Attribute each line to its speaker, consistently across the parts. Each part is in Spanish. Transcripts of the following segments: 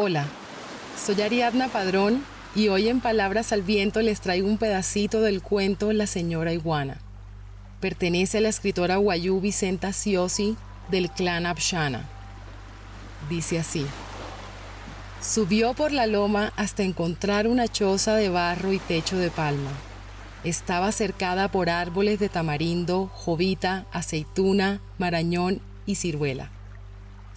Speaker 1: Hola, soy Ariadna Padrón y hoy en Palabras al Viento les traigo un pedacito del cuento La señora iguana. Pertenece a la escritora Guayú Vicenta Siosi del clan Abshana. Dice así. Subió por la loma hasta encontrar una choza de barro y techo de palma. Estaba cercada por árboles de tamarindo, jovita, aceituna, marañón y ciruela.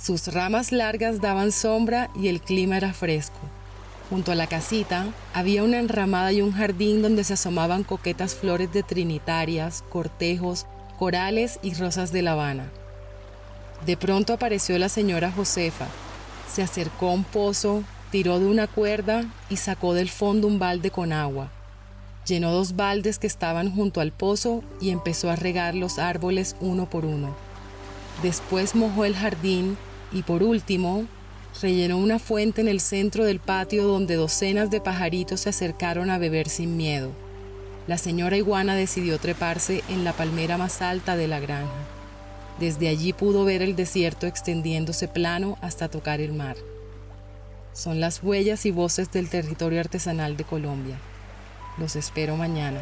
Speaker 1: Sus ramas largas daban sombra y el clima era fresco. Junto a la casita había una enramada y un jardín donde se asomaban coquetas flores de trinitarias, cortejos, corales y rosas de La Habana. De pronto apareció la señora Josefa. Se acercó a un pozo, tiró de una cuerda y sacó del fondo un balde con agua. Llenó dos baldes que estaban junto al pozo y empezó a regar los árboles uno por uno. Después mojó el jardín y por último, rellenó una fuente en el centro del patio donde docenas de pajaritos se acercaron a beber sin miedo. La señora iguana decidió treparse en la palmera más alta de la granja. Desde allí pudo ver el desierto extendiéndose plano hasta tocar el mar. Son las huellas y voces del territorio artesanal de Colombia. Los espero mañana.